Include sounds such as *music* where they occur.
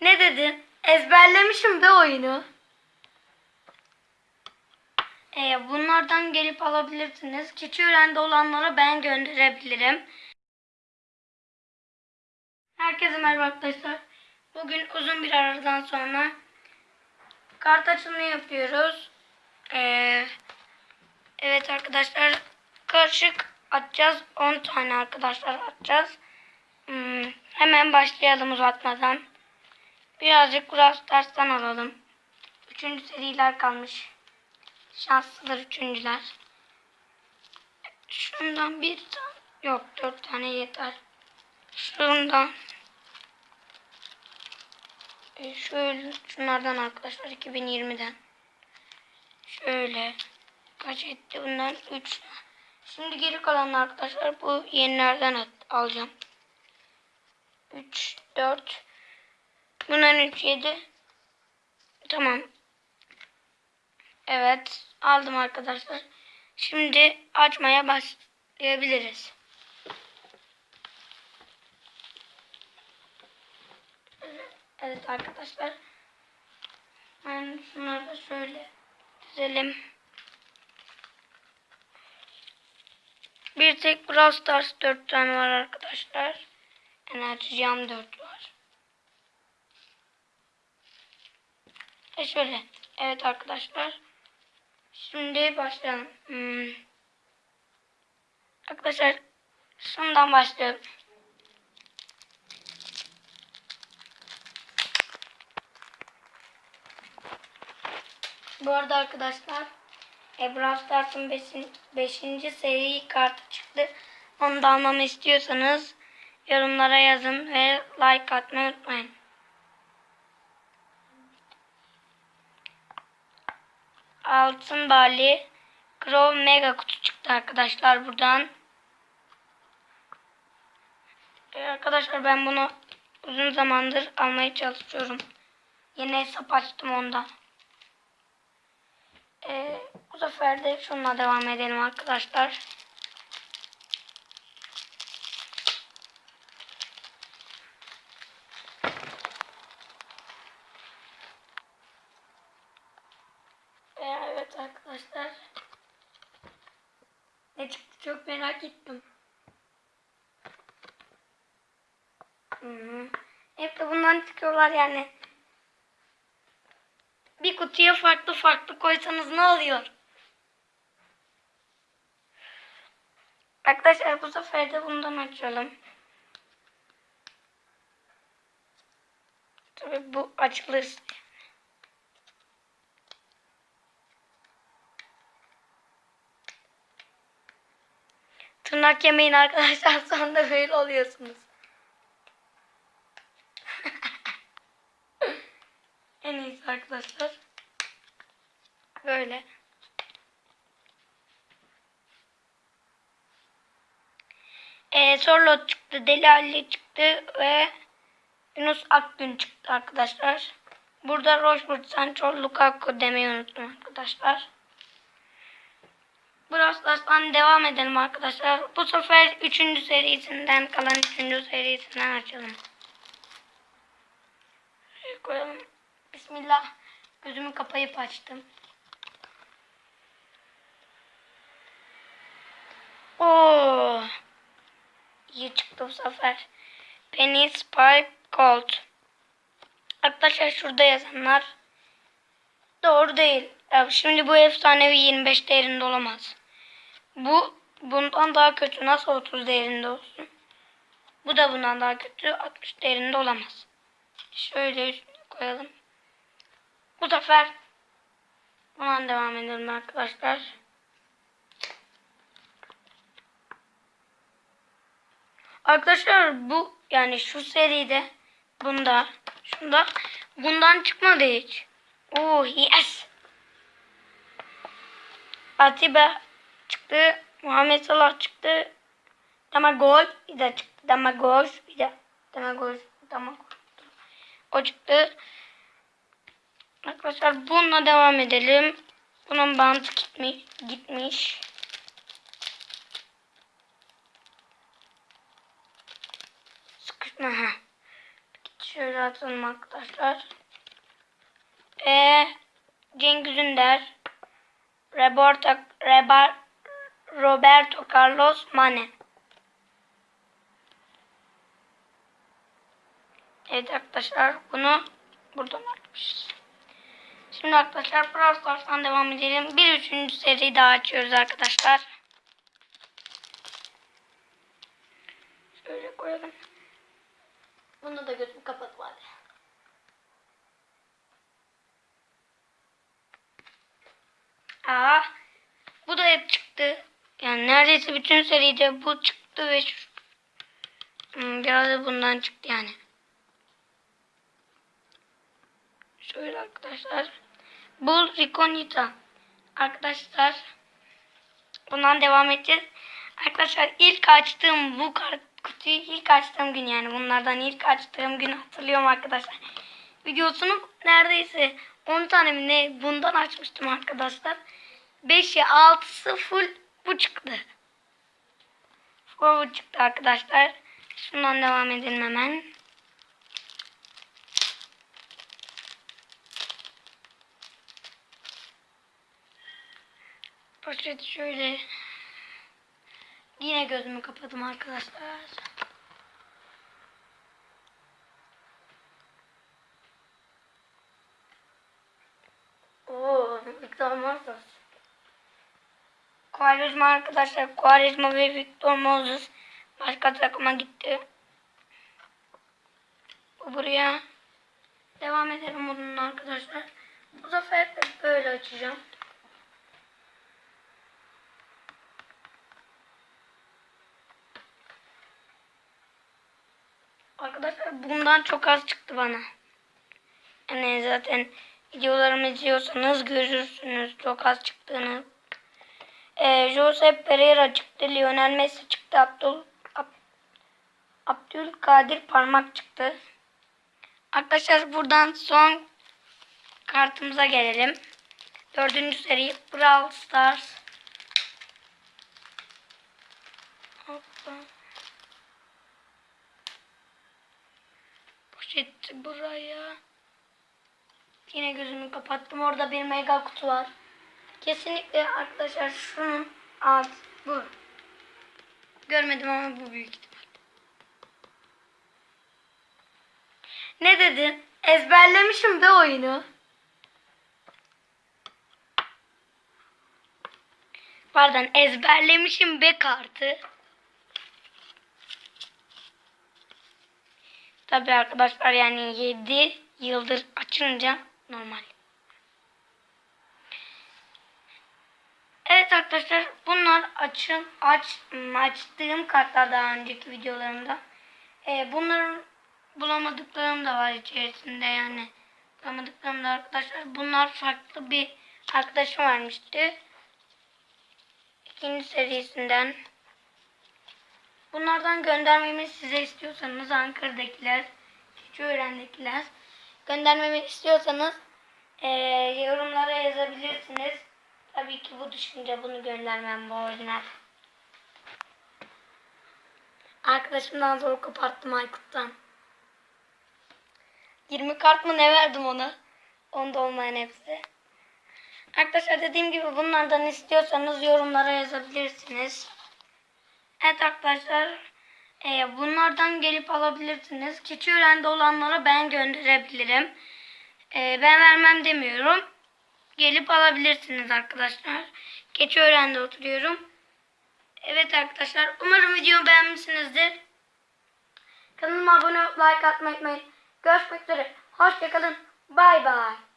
Ne dedin? Ezberlemişim de oyunu. Ee, bunlardan gelip alabilirsiniz. Keçiören'de olanlara ben gönderebilirim. Herkese merhaba arkadaşlar. Bugün uzun bir aradan sonra kart açılımı yapıyoruz. Ee, evet arkadaşlar karışık atacağız. 10 tane arkadaşlar atacağız. Hmm, hemen başlayalım uzatmadan. Birazcık Brawl Stars'tan alalım. Üçüncü seriler kalmış. Şanslıdır üçüncüler. Şundan bir tane. Yok dört tane yeter. Şundan. E, şöyle şunlardan arkadaşlar 2020'den. Şöyle. Kaç etti bundan? 3. Şimdi geri kalan arkadaşlar bu yenilerden alacağım. 3, 4. Bundan 3, 7. Tamam. Evet. Aldım arkadaşlar. Şimdi açmaya başlayabiliriz. Evet arkadaşlar. Ben şunları da şöyle dizelim. Bir tek Brawl Stars 4 tane var arkadaşlar. Enerji Cam 4 var. E şöyle. Evet arkadaşlar. Şimdi başlayalım. Hmm. Arkadaşlar şundan başlayalım. Bu arada arkadaşlar e, Brawl Stars'ın 5. seri kartı çıktı. Onu da almamı istiyorsanız yorumlara yazın ve like atmayı unutmayın. Altın Bali Crow Mega kutu çıktı arkadaşlar buradan. E, arkadaşlar ben bunu uzun zamandır almaya çalışıyorum. Yeni hesap açtım ondan. Ee, bu sefer de şununla devam edelim arkadaşlar. Ee, evet arkadaşlar. Ne çıktı çok merak ettim. -hı. Hep de bundan çıkıyorlar yani. Bir kutuya farklı farklı koysanız ne oluyor? Arkadaşlar bu sefer de bundan açalım. Tabii bu açılır. Tırnak yemeyin arkadaşlar *laughs* sonra böyle oluyorsunuz. *laughs* en iyisi arkadaşlar. Böyle. Ee, Sorlo çıktı, Deli Ali çıktı ve Yunus Akgün çıktı arkadaşlar. Burada Rochford, Sancho, Lukaku demeyi unuttum arkadaşlar. Brawl Stars'tan devam edelim arkadaşlar. Bu sefer 3. serisinden kalan 3. serisinden açalım. Şöyle koyalım. Bismillah. Gözümü kapayıp açtım. Oo. İyi çıktı bu sefer. Penny Spike Gold. Arkadaşlar şurada yazanlar doğru değil. Ya şimdi bu efsanevi 25 değerinde olamaz. Bu bundan daha kötü. Nasıl 30 değerinde olsun? Bu da bundan daha kötü. 60 değerinde olamaz. Şöyle koyalım. Bu sefer bundan devam edelim arkadaşlar. Arkadaşlar bu yani şu seride bunda şunda bundan çıkmadı hiç. Oh yes. Atiba çıktı. Muhammed Salah çıktı. Damagol bir de çıktı. Damagol bir de. Damagol. Damagol. O çıktı. Arkadaşlar bununla devam edelim. Bunun bantı gitmiş. gitmiş. Sıkışma. Şöyle atalım arkadaşlar. E, Cengiz Ünder. Roberto, Roberto Carlos Mane. Evet arkadaşlar bunu buradan açmışız. Şimdi arkadaşlar Brawl Stars'tan devam edelim. Bir üçüncü seri daha açıyoruz arkadaşlar. Şöyle koyalım. Bunu da gözümü kapatıp hadi. Aa, bu da hep çıktı. Yani neredeyse bütün seride bu çıktı ve şu, Hmm, biraz da bundan çıktı yani. Şöyle arkadaşlar. Bull Riconita. Arkadaşlar. Bundan devam edeceğiz. Arkadaşlar ilk açtığım bu kart kutuyu ilk açtığım gün yani bunlardan ilk açtığım gün hatırlıyorum arkadaşlar. Videosunu neredeyse 10 tane ne bundan açmıştım arkadaşlar. 5'i 6'sı full bu çıktı. Bu çıktı arkadaşlar. Şundan devam edelim hemen. Poşet şöyle. Yine gözümü kapadım arkadaşlar. Oo, Victor Moses. Quaresma arkadaşlar. Quaresma ve Victor Moses başka takıma gitti. Bu buraya. Devam edelim bununla arkadaşlar. Bu sefer böyle açacağım. Arkadaşlar bundan çok az çıktı bana. Yani zaten videolarımı izliyorsanız görürsünüz çok az çıktığını. Ee, Jose Pereira çıktı. Lionel Messi çıktı. Abdul, Ab, Abdülkadir Parmak çıktı. Arkadaşlar buradan son kartımıza gelelim. Dördüncü seri Brawl Stars. Poşeti buraya. Yine gözümü kapattım. Orada bir mega kutu var. Kesinlikle arkadaşlar şunun alt bu. Görmedim ama bu büyük ihtimal. Ne dedin? Ezberlemişim de oyunu. Pardon ezberlemişim be kartı. Tabi arkadaşlar yani 7 yıldır açınca normal. Evet arkadaşlar bunlar açın aç açtığım kartlar daha önceki videolarımda. Ee, bunların bulamadıklarım da var içerisinde yani. Bulamadıklarım da arkadaşlar. Bunlar farklı bir arkadaşım vermişti. İkinci serisinden. Bunlardan göndermemi size istiyorsanız Ankara'dakiler, Keçiören'dekiler göndermemi istiyorsanız eee, yorumlara yazabilirsiniz. Tabii ki bu düşünce bunu göndermem bu orijinal. Arkadaşımdan zor koparttım Aykut'tan. 20 kart mı ne verdim ona? Onda olmayan hepsi. Arkadaşlar dediğim gibi bunlardan istiyorsanız yorumlara yazabilirsiniz. Evet arkadaşlar e, bunlardan gelip alabilirsiniz. Keçiören'de olanlara ben gönderebilirim. E, ben vermem demiyorum. Gelip alabilirsiniz arkadaşlar. Keçiören'de oturuyorum. Evet arkadaşlar umarım videomu beğenmişsinizdir. Kanalıma abone olup like atmayı unutmayın. Görüşmek üzere. Hoşçakalın. Bay bay.